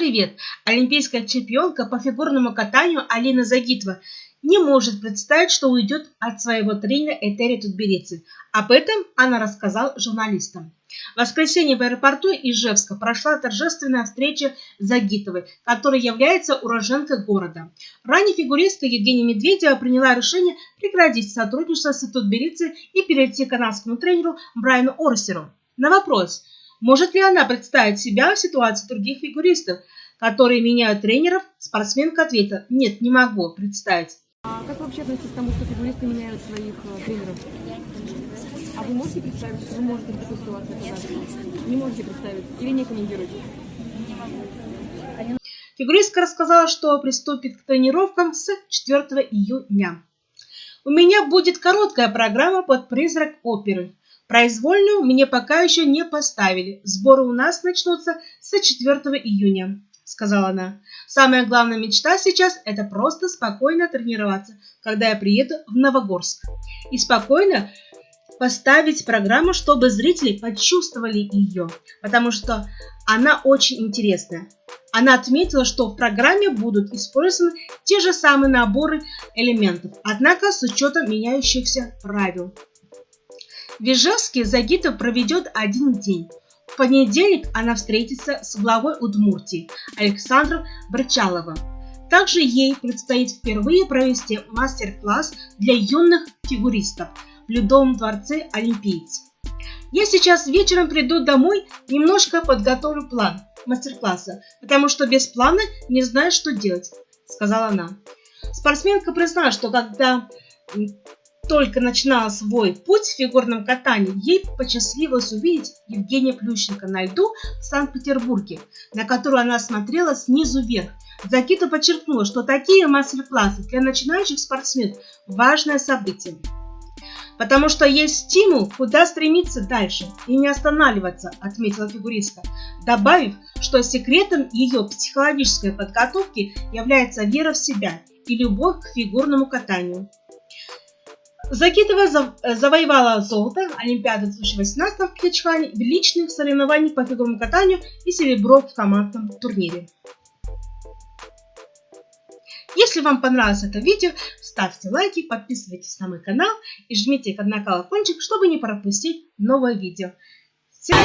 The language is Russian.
Привет! Олимпийская чемпионка по фигурному катанию Алина Загитова не может представить, что уйдет от своего тренера Этери Тутберидзе. Об этом она рассказала журналистам. В воскресенье в аэропорту Ижевска прошла торжественная встреча Загитовой, которая является уроженкой города. Ранее фигуристка Евгения Медведева приняла решение прекратить сотрудничество с Тутберидзе и перейти к канадскому тренеру Брайану Орсеру. На вопрос – может ли она представить себя в ситуации других фигуристов, которые меняют тренеров? Спортсменка ответила, нет, не могу представить. А как вы вообще относитесь к тому, что фигуристы меняют своих э, тренеров? А вы можете представить, что вы можете в такой ситуации оказаться? Не можете представить или не комментируете? Фигуристка рассказала, что приступит к тренировкам с 4 июня. У меня будет короткая программа под призрак оперы. Произвольную мне пока еще не поставили. Сборы у нас начнутся с 4 июня, сказала она. Самая главная мечта сейчас – это просто спокойно тренироваться, когда я приеду в Новогорск. И спокойно поставить программу, чтобы зрители почувствовали ее, потому что она очень интересная. Она отметила, что в программе будут использованы те же самые наборы элементов, однако с учетом меняющихся правил. В Ижевске Загитов проведет один день. В понедельник она встретится с главой Удмуртии Александром Брачаловым. Также ей предстоит впервые провести мастер-класс для юных фигуристов в Ледовом дворце Олимпийц. Я сейчас вечером приду домой, немножко подготовлю план мастер-класса, потому что без плана не знаю, что делать, сказала она. Спортсменка признала, что когда только начинала свой путь в фигурном катании, ей посчастливилось увидеть Евгения Плющенко на льду в Санкт-Петербурге, на которую она смотрела снизу вверх. Закита подчеркнула, что такие мастер-классы для начинающих спортсменов – важное событие. Потому что есть стимул, куда стремиться дальше и не останавливаться, отметила фигуристка, добавив, что секретом ее психологической подготовки является вера в себя и любовь к фигурному катанию. Закитова э, завоевала золото Олимпиады 2018 в Пхенчхане личных соревнованиях по фигурному катанию и серебро в командном турнире. Если вам понравилось это видео, ставьте лайки, подписывайтесь на мой канал и жмите на колокольчик, чтобы не пропустить новое видео. Всем...